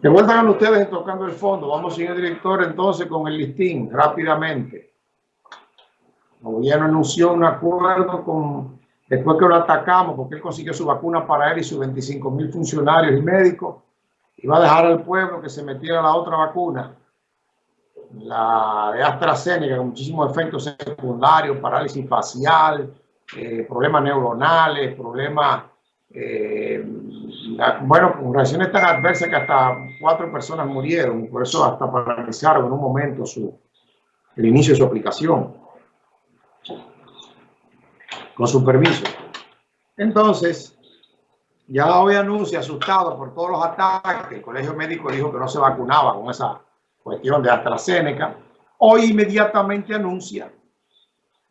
De vuelta con ustedes tocando el fondo. Vamos, señor director, entonces con el listín rápidamente. El gobierno anunció un acuerdo con, después que lo atacamos, porque él consiguió su vacuna para él y sus 25 mil funcionarios y médicos, iba a dejar al pueblo que se metiera la otra vacuna, la de AstraZeneca, con muchísimos efectos secundarios, parálisis facial, eh, problemas neuronales, problemas, eh, bueno, reacciones tan adversas que hasta cuatro personas murieron, por eso hasta paralizaron en un momento su, el inicio de su aplicación con su permiso. Entonces, ya hoy anuncia, asustado por todos los ataques, el Colegio Médico dijo que no se vacunaba con esa cuestión de AstraZeneca. Hoy inmediatamente anuncia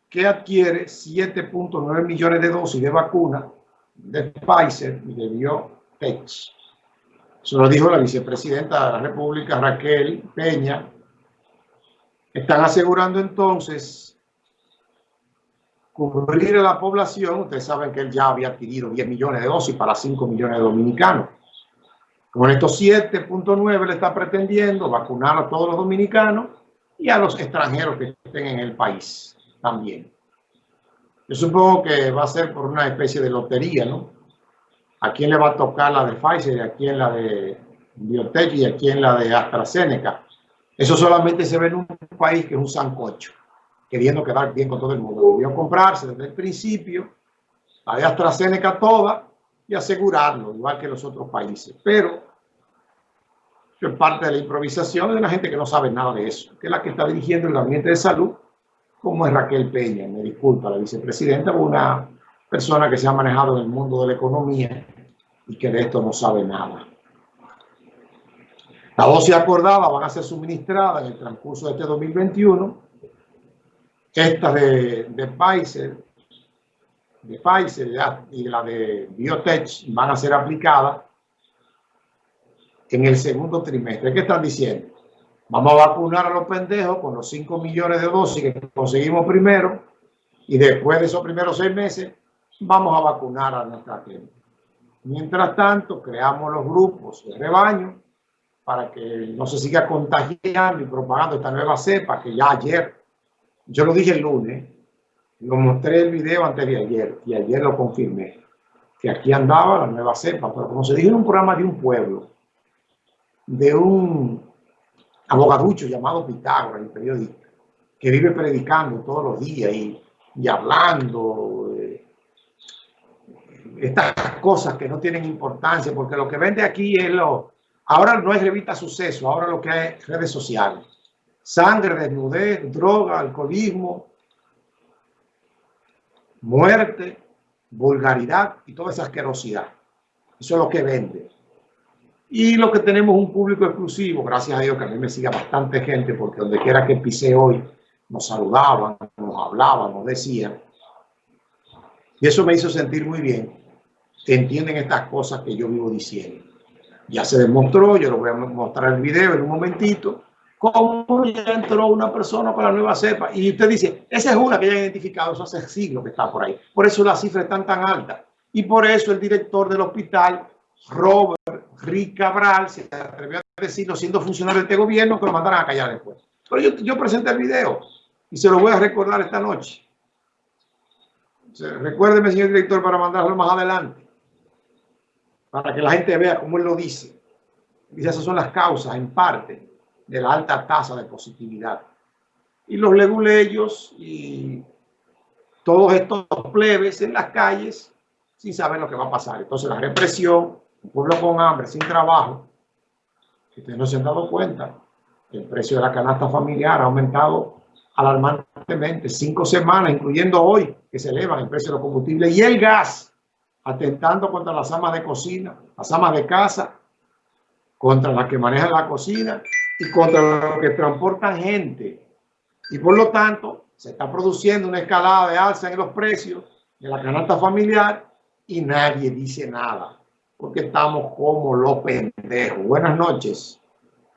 que adquiere 7.9 millones de dosis de vacuna de Pfizer y de BioTech. Eso lo dijo la vicepresidenta de la República, Raquel Peña. Están asegurando entonces cubrir a la población, ustedes saben que él ya había adquirido 10 millones de dosis para 5 millones de dominicanos. Con estos 7.9 le está pretendiendo vacunar a todos los dominicanos y a los extranjeros que estén en el país también. Yo supongo que va a ser por una especie de lotería, ¿no? ¿A quién le va a tocar la de Pfizer a quién la de Biotech y a quién la de AstraZeneca? Eso solamente se ve en un país que es un sancocho queriendo quedar bien con todo el mundo. Debió comprarse desde el principio la de AstraZeneca toda y asegurarlo, igual que los otros países. Pero es parte de la improvisación de una gente que no sabe nada de eso, que es la que está dirigiendo el gabinete de salud, como es Raquel Peña, me disculpa, la vicepresidenta, una persona que se ha manejado en el mundo de la economía y que de esto no sabe nada. La dosis acordada van a ser suministradas en el transcurso de este 2021 esta de, de Pfizer, de Pfizer y la de Biotech van a ser aplicadas en el segundo trimestre. ¿Qué están diciendo? Vamos a vacunar a los pendejos con los 5 millones de dosis que conseguimos primero y después de esos primeros seis meses vamos a vacunar a nuestra gente. Mientras tanto, creamos los grupos de rebaño para que no se siga contagiando y propagando esta nueva cepa que ya ayer yo lo dije el lunes, lo mostré el video antes de ayer y ayer lo confirmé, que aquí andaba la nueva cepa, pero como se dijo en un programa de un pueblo, de un abogaducho llamado Pitágoras, el periodista, que vive predicando todos los días y, hablando eh, estas cosas que no tienen importancia, porque lo que vende aquí es lo... Ahora no es revista suceso, ahora lo que es redes sociales sangre, desnudez, droga, alcoholismo, muerte, vulgaridad y toda esa asquerosidad. Eso es lo que vende. Y lo que tenemos un público exclusivo, gracias a Dios que a mí me sigue bastante gente, porque donde quiera que pise hoy, nos saludaban, nos hablaban, nos decían. Y eso me hizo sentir muy bien, entienden estas cosas que yo vivo diciendo. Ya se demostró, yo lo voy a mostrar el video en un momentito, cómo ya entró una persona para la nueva cepa. Y usted dice, esa es una que ya ha identificado, eso hace siglos que está por ahí. Por eso las cifras están tan altas. Y por eso el director del hospital, Robert Rick Cabral, se atrevió a decirlo siendo funcionario de este gobierno, que lo mandaran a callar después. Pero yo, yo presenté el video y se lo voy a recordar esta noche. recuérdeme, señor director, para mandarlo más adelante. Para que la gente vea cómo él lo dice. Dice, esas son las causas, en parte, de la alta tasa de positividad. Y los leguleyos y todos estos plebes en las calles sin saber lo que va a pasar. Entonces la represión, pueblo con hambre, sin trabajo, que ustedes no se han dado cuenta, el precio de la canasta familiar ha aumentado alarmantemente, cinco semanas, incluyendo hoy, que se elevan el precio de los combustibles y el gas, atentando contra las amas de cocina, las amas de casa, contra las que manejan la cocina y contra los que transportan gente. Y por lo tanto, se está produciendo una escalada de alza en los precios de la canasta familiar y nadie dice nada, porque estamos como los pendejos. Buenas noches.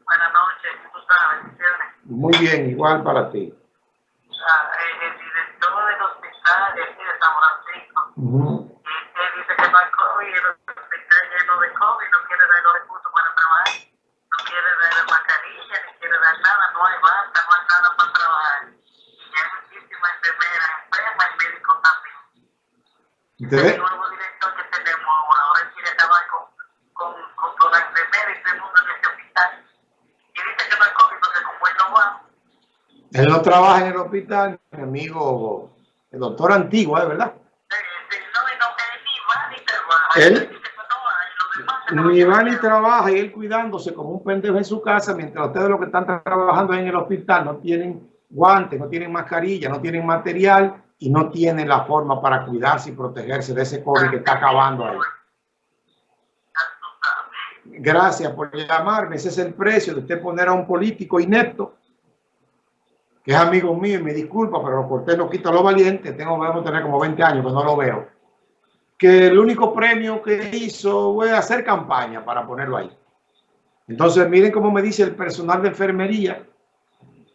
Buenas noches, ¿cómo estás? Bendiciones. Muy bien, igual para ti. Eh, el, director del hospital de aquí de San Francisco, él dice que no hay COVID, el hospital lleno de COVID, no quiere dar los recursos para trabajar, no quiere dar mascarilla, ni quiere dar nada, no hay basta, no hay nada para trabajar. Y hay muchísimas enfermeras enfermas y médicos también. ¿Te no trabaja en el hospital, mi amigo, el doctor Antigua, ¿es verdad? eh, no, él ni va ni trabaja. Y él cuidándose como un pendejo en su casa, mientras ustedes los que están trabajando en el hospital no tienen guantes, no tienen mascarilla, no tienen material y no tienen la forma para cuidarse y protegerse de ese COVID que está acabando ahí. Gracias por llamarme. Ese es el precio de usted poner a un político inepto, es amigo mío y me disculpa, pero Cortés no quita lo valiente. Tengo, debemos tener como 20 años que no lo veo. Que el único premio que hizo fue hacer campaña para ponerlo ahí. Entonces, miren cómo me dice el personal de enfermería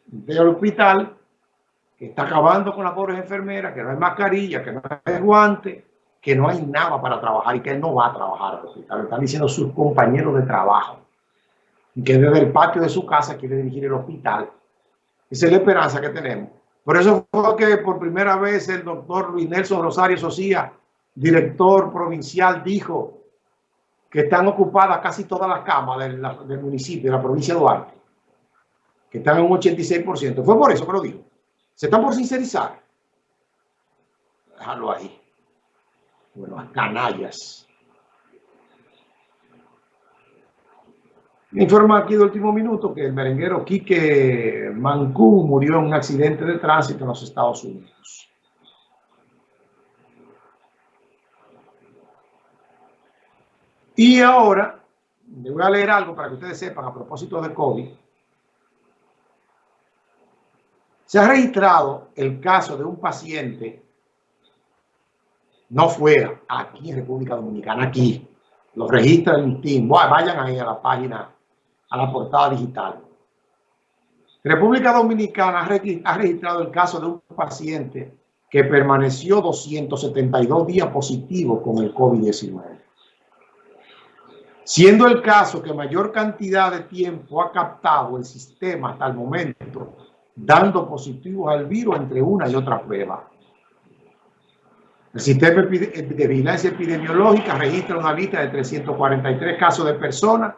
del hospital, que está acabando con las pobres enfermeras, que no hay mascarilla, que no hay guante, que no hay nada para trabajar y que él no va a trabajar al hospital. Están diciendo sus compañeros de trabajo. Que desde el patio de su casa quiere dirigir el hospital. Esa es la esperanza que tenemos. Por eso fue que por primera vez el doctor Luis Nelson Rosario Socía, director provincial, dijo que están ocupadas casi todas las camas del, del municipio, de la provincia de Duarte, que están en un 86%. Fue por eso que lo dijo. Se están por sincerizar. Déjalo ahí. Bueno, las canallas. Informa aquí de último minuto que el merenguero Quique Mancú murió en un accidente de tránsito en los Estados Unidos. Y ahora, le voy a leer algo para que ustedes sepan a propósito del COVID. Se ha registrado el caso de un paciente, no fuera, aquí en República Dominicana, aquí, lo registra el listín. Vayan ahí a la página, a la portada digital. República Dominicana ha regis- ha registrado el caso de un paciente que permaneció 272 días positivo con el COVID-19. Siendo el caso que mayor cantidad de tiempo ha captado el sistema hasta el momento, dando positivos al virus entre una y otra prueba. El sistema de vigilancia epidemiológica registra una lista de 343 casos de personas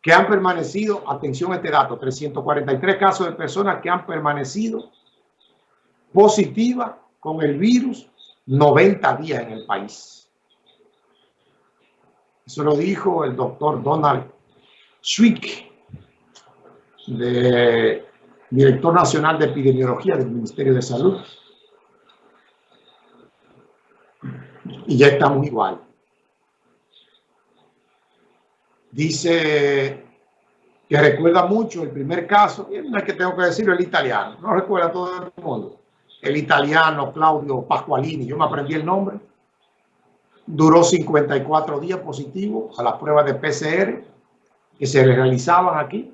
que han permanecido, atención a este dato, 343 casos de personas que han permanecido positivas con el virus 90 días en el país. Eso lo dijo el doctor Donald Schwick, de- director nacional de epidemiología del Ministerio de Salud. Y ya estamos igual. Dice que recuerda mucho el primer caso, y no es que tengo que decirlo, el italiano, no recuerda todo el mundo. El italiano Claudio Pasqualini, yo me aprendí el nombre, duró 54 días positivo a las pruebas de PCR que se realizaban aquí.